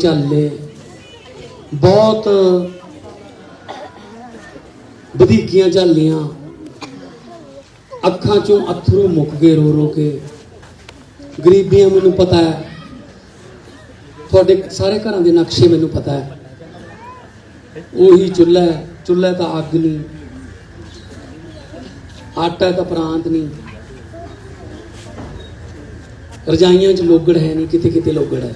ਝੱਲੇ। ਬਹੁਤ ਵਧੀਕੀਆਂ ਝੱਲੀਆਂ। ਅੱਖਾਂ ਚੋਂ ਅਥਰੂ ਮੁੱਕ ਗਏ ਰੋ ਰੋ ਕੇ। ਗਰੀਬੀਆਂ ਮੈਨੂੰ ਪਤਾ ਹੈ। ਤੁਹਾਡੇ ਸਾਰੇ ਘਰਾਂ ਦੇ ਨਕਸ਼ੇ ਮੈਨੂੰ ਪਤਾ ਹੈ। ਉਹੀ ਚੁੱਲ੍ਹਾ ਚੁੱਲ੍ਹਾ ਤਾਂ ਅੱਗ ਨਹੀਂ। ਆਟਾ ਤਾਂ ਪ੍ਰਾਂਤ ਨਹੀਂ। ਰਜਾਈਆਂ 'ਚ ਲੋਗੜ ਹੈ ਨਹੀਂ। ਕਿਤੇ ਕਿਤੇ ਲੋਗੜ ਹੈ।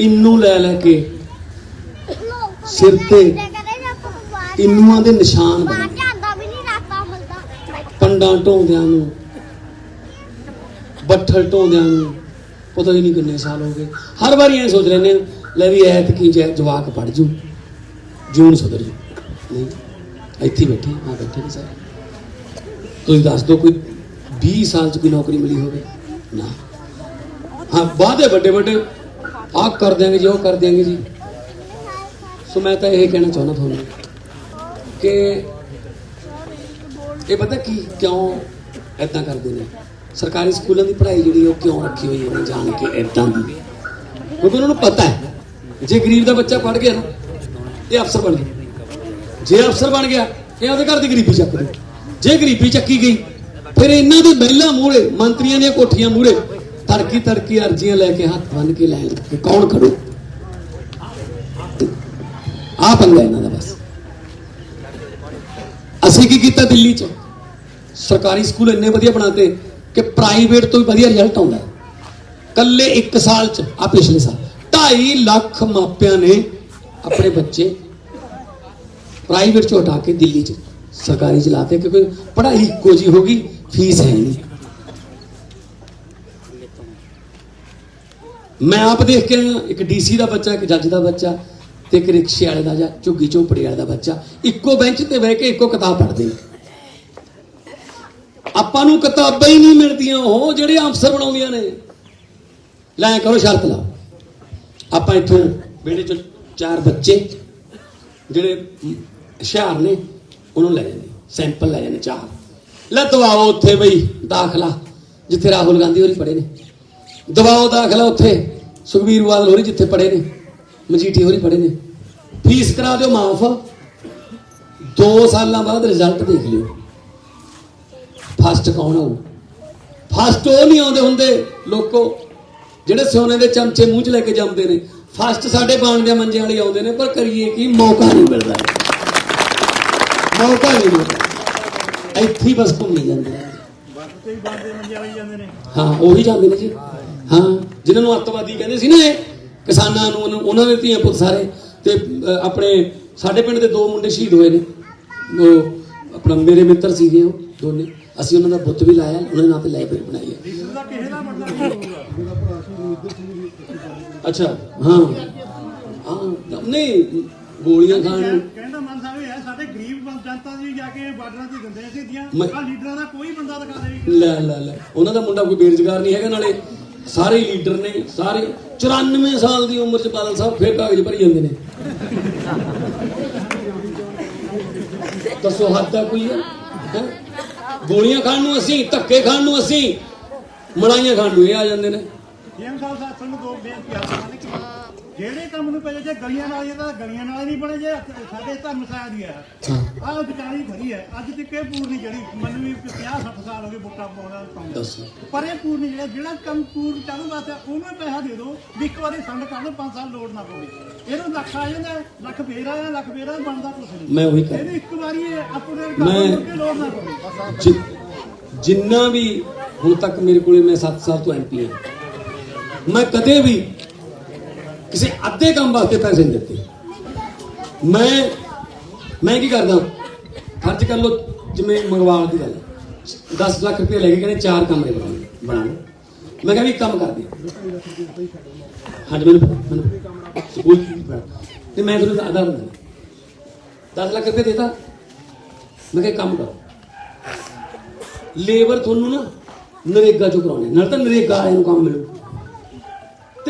ਇੰਨੂ ਲੈ ਲੈ ਕੇ। ਸਿਰ ਤੇ ਇੰਨੂਆਂ ਦੇ ਨਿਸ਼ਾਨ ਬਣੇ। ਪੰਡਾਂ ਢੋਂਦਿਆਂ ਨੂੰ ਬੱਠਲ ਢੋਂਦਿਆਂ ਨੂੰ ਪਤਾ ਹੀ ਨਹੀਂ ਕਿੰਨੇ ਸਾਲ ਹੋ ਗਏ। ਹਰ ਵਾਰੀ ਐ ਸੋਚ ਲੈਂਦੇ ਹਾਂ, ਲੈ ਵੀ ਐਤ ਕੀ ਜੈ ਜਵਾਕ ਪੜ ਜੂ ਜੂਨ ਸੁਧਰ ਜੂ। ਨਹੀਂ ਇੱਥੇ ਬੈਠੇ ਆ ਬੈਠੇ ਨੇ ਸਾਰੇ। ਤੁਸੀਂ ਦੱਸ ਦਿਓ ਕੋਈ 20 ਸਾਲ ਚ ਕੋਈ ਨੌਕਰੀ ਮਿਲੀ ਹੋਵੇ। ਨਾ। ਹਾਂ ਵਾਅਦੇ ਵੱਡੇ ਵੱਡੇ ਆਹ ਕਰ ਦਿਆਂਗੇ ਜੀ, ਉਹ ਕਰ ਦਿਆਂਗੇ ਜੀ। ਸੋ ਮੈਂ ਤਾਂ ਇਹ ਕਹਿਣਾ ਚਾਹੁੰਦਾ ਤੁਹਾਨੂੰ ਕਿ ਇਹ ਪਤਾ ਕੀ, ਕਿਉਂ ਐਦਾਂ ਕਰਦੇ ਨੇ? ਸਰਕਾਰੀ ਸਕੂਲਾਂ ਦੀ ਪੜ੍ਹਾਈ ਜਿਹੜੀ ਉਹ ਕਿਉਂ ਰੱਖੀ ਹੋਈ ਹੈ ਜਾਣ ਕੇ ਐਦਾਂ ਦੀ? ਕਿਉਂਕਿ ਉਹਨਾਂ ਨੂੰ ਪਤਾ ਹੈ, ਜੇ ਗਰੀਬ ਦਾ ਬੱਚਾ ਪੜ੍ਹ ਗਿਆ ਨਾ, ਇਹ ਅਫਸਰ ਬਣ ਗਿਆ। ਜੇ ਅਫਸਰ ਬਣ ਗਿਆ, ਇਹ ਉਹਦੇ ਘਰ ਦੀ ਗਰੀਬੀ ਚੱਕ ਦੇ ਜੇ ਗਰੀਬੀ ਚੱਕੀ ਗਈ, ਫਿਰ ਇਹਨਾਂ ਦੇ ਮਹਿਲਾ ਮੂਹਰੇ, ਮੰਤਰੀਆਂ ਦੀਆਂ ਕੋਠੀਆਂ ਮੂਹਰੇ ਤੜਕੀ ਤੜਕੀ ਅਰਜ਼ੀਆਂ ਲੈ ਕੇ ਹੱਥ ਬੰਨ ਕੇ ਲੈ ਕਿ ਕੌਣ ਖੜੂ ਆ ਪੰਗਾ ਇਹਨਾਂ ਦਾ ਬਸ ਅਸੀਂ ਕੀ ਕੀਤਾ ਦਿੱਲੀ 'ਚ ਸਰਕਾਰੀ ਸਕੂਲ ਇੰਨੇ ਵਧੀਆ ਬਣਾਤੇ ਕਿ ਪ੍ਰਾਈਵੇਟ ਤੋਂ ਵੀ ਵਧੀਆ ਰਿਜ਼ਲਟ ਆਉਂਦਾ ਹੈ। ਕੱਲੇ 1 ਸਾਲ 'ਚ ਆ ਪਿਛਲੇ ਸਾਲ 2.5 ਲੱਖ ਮਾਪਿਆਂ ਨੇ ਆਪਣੇ ਬੱਚੇ ਪ੍ਰਾਈਵੇਟ 'ਚੋਂ ਹਟਾ ਕੇ ਦਿੱਲੀ 'ਚ ਸਰਕਾਰੀ 'ਚ ਲਾਤੇ ਕਿਉਂਕਿ ਪੜ੍ਹਾਈ ਇੱਕੋ ਜੀ ਹੋ ਗਈ ਫੀਸ ਹੈ ਨਹੀਂ ਮੈਂ ਆਪ ਦੇਖ ਕੇ ਆਇਆ, ਇੱਕ ਡੀਸੀ ਦਾ ਬੱਚਾ ਇੱਕ ਜੱਜ ਦਾ ਬੱਚਾ ਤੇ ਇੱਕ ਰਿਕਸ਼ੇ ਵਾਲੇ ਦਾ ਜਾਂ ਝੁੱਗੀ ਝੋਪੜੀ ਵਾਲੇ ਦਾ ਬੱਚਾ। ਇੱਕੋ ਬੈਂਚ ਤੇ ਬਹਿ ਕੇ ਇੱਕੋ ਕਿਤਾਬ ਪੜ੍ਹਦੇ ਨੇ। ਆਪਾਂ ਨੂੰ ਕਿਤਾਬਾਂ ਹੀ ਨਹੀਂ ਮਿਲਦੀਆਂ ਉਹ ਜਿਹੜੇ ਅਫਸਰ ਬਣਾਉਂਦੀਆਂ ਨੇ। ਲੈ ਕਰੋ ਸ਼ਰਤ ਲਾਓ। ਆਪਾਂ ਇੱਥੋਂ ਵਿਹੜੇ ਚ ਚਾਰ ਬੱਚੇ ਜਿਹੜੇ ਹੁਸ਼ਿਆਰ ਨੇ ਉਹਨੂੰ ਲੈ ਜਾਂਦੇ। ਸੈਂਪਲ ਲੈ ਜਾਂਦੇ ਚਾਰ। ਲੈ ਦਵਾਓ ਉੱਥੇ ਬਈ ਦਾਖਲਾ। ਜਿੱਥੇ ਰਾਹੁਲ ਗਾਂਧੀ ਹੋਰੀ ਪੜੇ ਨੇ। ਦਵਾਓ ਦਾਖਲਾ ਉੱਥੇ। ਸੁਖਬੀਰ ਬਾਦਲ ਹੋਰੀ ਜਿੱਥੇ ਪੜੇ ਨੇ ਮਜੀਠੀ ਹੋਰੀ ਪੜੇ ਨੇ। ਫੀਸ ਕਰਾ ਦਿਓ ਮਾਫ। 2 ਸਾਲਾਂ ਬਾਅਦ ਰਿਜ਼ਲਟ ਦੇਖ ਲਿਓ। ਫਸਟ ਕੌਣ ਆਊ? ਫਸਟ ਉਹ ਨਹੀਂ ਆਉਂਦੇ ਹੁੰਦੇ ਲੋਕੋ। ਜਿਹੜੇ ਸੋਨੇ ਦੇ ਚਮਚੇ ਮੂੰਹ 'ਚ ਲੈ ਕੇ ਜਾਂਦੇ ਨੇ। ਫਸਟ ਸਾਡੇ ਬਾਣ ਦੇ ਮੰਜੇ ਵਾਲੇ ਆਉਂਦੇ ਨੇ ਪਰ ਕਰੀਏ ਕੀ ਮੌਕਾ ਨਹੀਂ ਮਿਲਦਾ। ਮੌਕਾ ਨਹੀਂ ਮਿਲਦਾ। ਇੱਥੇ ਬਸ ਘੁੰਮੀ ਜਾਂਦੇ ਨੇ। ਬੱਸ ਤੇ ਹੀ ਬੰਦੇ ਮੰਜੇ ਵਾਲੀ ਜਾਂਦੇ ਨੇ। ਹਾਂ ਉਹੀ ਜਾਂਦੇ ਨੇ ਜੀ। ਹਾਂ ਜਿਨ੍ਹਾਂ ਨੂੰ ਅੱਤਵਾਦੀ ਕਹਿੰਦੇ ਸੀ ਨਾ ਇਹ ਕਿਸਾਨਾਂ ਨੂੰ ਉਹਨੂੰ- ਉਹਨਾਂ ਦੇ ਧੀਆਂ ਪੁੱਤ ਸਾਰੇ ਤੇ ਆਪਣੇ ਸਾਡੇ ਪਿੰਡ ਦੇ ਦੋ ਮੁੰਡੇ ਸ਼ਹੀਦ ਹੋਏ ਨੇ। ਉਹ ਆਪਣਾ ਮੇਰੇ ਮਿੱਤਰ ਸੀਗੇ ਉਹ ਦੋਨੇ। ਅਸੀਂ ਉਹਨਾਂ ਦਾ ਬੁੱਤ ਵੀ ਲਾਇਆ ਉਹਨਾਂ ਦੇ ਨਾਂ ਤੇ ਲਾਇਬ੍ਰੇਰੀ ਬਣਾਈ ਹੈ। ਅੱਛਾ ਹਾਂ। ਹਾਂ ਨਹੀਂ ਗੋਲੀਆਂ ਖਾਣ ਨੂੰ। ਕਹਿੰਦਾ ਮਨ ਸਾਹਿਬ ਇਹ ਹੈ ਸਾਡੇ ਗਰੀਬ ਬੰ- ਜਨਤਾ ਦੀ ਜਾ ਕੇ ਬਾਰਡਰਾਂ ਤੇ ਦਿੰਦੇ ਸੀ ਦੀਆਂ ਮੈਂ- ਆ ਲੀਡਰਾਂ ਦਾ ਕੋਈ ਬੰਦਾ ਦਿਖਾ ਦੇ ਲੈ ਲੈ ਲੈ। ਉਹਨਾਂ ਦਾ ਮੁੰਡਾ ਕੋਈ ਬੇਰੁਜ਼ਗਾਰ ਨਹੀਂ ਹੈਗਾ ਨਾਲੇ। ਸਾਰੇ ਲੀਡਰ ਨੇ, ਸਾਰੇ 94 ਸਾਲ ਦੀ ਉਮਰ ਚ ਬਾਦਲ ਸਾਹਿਬ ਫੇਰ ਕਾਗਜ਼ ਭਰੀ ਜਾਂਦੇ ਨੇ। ਦੱਸੋ ਹੱਦ ਦਾ ਕੋਈ ਹੈ ਹੈਂ? ਗੋਲੀਆਂ ਖਾਣ ਨੂੰ ਅਸੀਂ, ਧੱਕੇ ਖਾਣ ਨੂੰ ਅਸੀਂ, ਮੜਾਈਆਂ ਖਾਣ ਨੂੰ ਇਹ ਆ ਜਾਂਦੇ ਨੇ। ਜੇਮ ਸਾਹਿਬ ਸਾਨੂੰ ਦੋ ਬੇਨਤੀ ਆ। ਜਿਹੜੇ ਕੰਮ ਨੂੰ ਪਹਿਲੇ ਜੇ ਗਲੀਆਂ ਨਾਲ ਇਹਦਾ ਗਲੀਆਂ ਨਾਲ ਨਹੀਂ ਬਣੇ ਜੇ ਸਾਡੇ ਧਰਮ ਸਾਇਆ ਦੀ ਹੈ ਹਾਂ। ਆਹ ਵਿਚਾਰੀ ਖੜੀ ਹੈ। ਅੱਜ ਤੱਕ ਇਹ ਪੂਰਨੀ ਜਿਹੜੀ ਮੈਨੂੰ ਵੀ 50 60 ਸਾਲ ਹੋ ਗਏ ਵੋਟਾਂ ਪਾਉਣਾ ਪਾਉਂਦਾ ਪਰ ਇਹ ਪੂਰਨੀ ਜਿਹੜਾ ਜਿਹੜਾ ਕੰਮ ਪੂਰ ਚਾਲੂ ਵਾਸਤੇ ਉਹਨੂੰ ਪੈਸਾ ਦੇ ਦਿਓ ਵੀ ਇੱਕ ਵਾਰੀ ਸੰਡ ਕਰ ਲਓ 5 ਸਾਲ ਲੋੜ ਨਾ ਪਵੇ। ਇਹਨੂੰ ਲੱਖ ਆ ਜਾਂਦਾ ਲੱਖ ਫੇਰ ਆਇਆ ਲੱਖ ਫੇਰ ਬਣਦਾ ਕੁਛ ਨਹੀਂ। ਮੈਂ ਉਹੀ ਕਰ ਇਹਨੂੰ ਇੱਕ ਵਾਰੀ ਅਪਡੇਟ ਮੈਂ- ਕਰ ਲਓ ਕਿ ਲੋੜ ਨਾ ਪਵੇ। ਜਿੰਨਾ ਵੀ ਹੁਣ ਤੱਕ ਮੇਰੇ ਕੋਲੇ ਮੈਂ 7 ਸਾਲ ਤੋਂ ਐਮਪੀ ਹਾਂ ਮੈਂ ਕਦੇ ਵੀ ਕਿਸੇ ਅੱਧੇ ਕੰਮ ਵਾਸਤੇ ਪੈਸੇ ਨਹੀਂ ਦਿੱਤੇ। ਮੈਂ ਮੈਂ ਕੀ ਕਰਦਾ? ਖਰਚ ਕਰ ਲੋ ਜਿਵੇਂ ਮੰਗਵਾਉਣ ਦੀ ਗੱਲ 10 ਲੱਖ ਰੁਪਏ ਲੈ ਕੇ ਕਹਿੰਦੇ ਚਾਰ ਕਮਰੇ ਬਣਾਉਣੇ ਬਣਾਉਣੇ ਮੈਂ ਕਿਹਾ ਵੀ ਕੰਮ ਕਰਦੇ ਹਾਂਜੀ, ਮੈਨੂੰ ਮੈਨੂੰ ਸਕੂਲ ਤੇ ਮੈਂ ਤੁਹਾਨੂੰ ਆਧਾਰ ਦਿੰਦਾ 10 ਲੱਖ ਰੁਪਏ ਦੇਤਾ। ਮੈਂ ਕਿਹਾ ਕੰਮ ਕਰੋ। ਲੇਬਰ ਤੁਹਾਨੂੰ ਨਾ ਨਰੇਗਾ ਚੋਂ ਕਰਾਉਣੇ ਨਾਲ ਤਾਂ ਨਰੇਗਾ ਵਾਲਿਆਂ ਨੂੰ ਕੰਮ ਮਿਲੂ।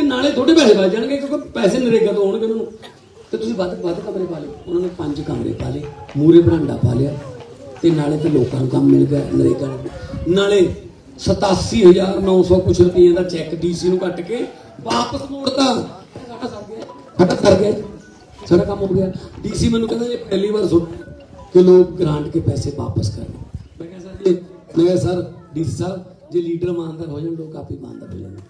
ਨਾਲੇ ਥੋੜੇ ਪੈਸੇ ਬਚ ਜਾਣਗੇ ਕਿਉਂਕਿ ਪੈਸੇ ਨਰੇਗਾ ਤੋਂ ਆਉਣਗੇ ਉਹਨਾਂ ਨੂੰ। ਤੇ ਤੁਸੀਂ ਵੱਧ ਵੱਧ ਕਮਰੇ ਪਾ ਲਓ ਉਹਨਾਂ ਨੇ ਪੰਜ ਕਮਰੇ ਪਾ ਲਏ ਮੂਰੇ ਬਰਾਂਡਾ ਪਾ ਲਿਆ ਤੇ ਨਾਲੇ ਤੇ ਲੋਕਾਂ ਨੂੰ ਕੰਮ ਮਿਲ ਗਿਆ ਨਰੇਗਾ ਨੂੰ। ਨਾਲੇ 87900 ਕੁਛ ਰੁਪਏ ਦਾ ਚੈੱਕ ਡੀਸੀ ਨੂੰ ਕੱਟ ਕੇ ਵਾਪਸ ਮੋੜਤਾ। ਸਾਡਾ ਸਰ ਗਿਆ। ਸਾਡਾ ਸਰ ਗਿਆ ਸਾਡਾ ਕੰਮ ਹੋ ਗਿਆ। ਡੀਸੀ ਮੈਨੂੰ ਕਹਿੰਦਾ ਇਹ ਪਹਿਲੀ ਵਾਰ ਸੁਣ ਕਿ ਲੋਕ ਗ੍ਰਾਂਟ ਕੇ ਪੈਸੇ ਵਾਪਸ ਕਰ ਮੈਂ ਕਿਹਾ ਸਰ ਜੀ, ਮੈਂ ਕਿਹਾ ਸਰ, ਡੀਸੀ ਸਾਹਿਬ, ਜੇ ਲੀਡਰ ਇਮਾਨਦਾਰ ਹੋ ਜਾਣ, ਲੋਕ ਆਪੇ ਇਮਾਨਦਾਰ ਹੋ ਜਾਣਗੇ।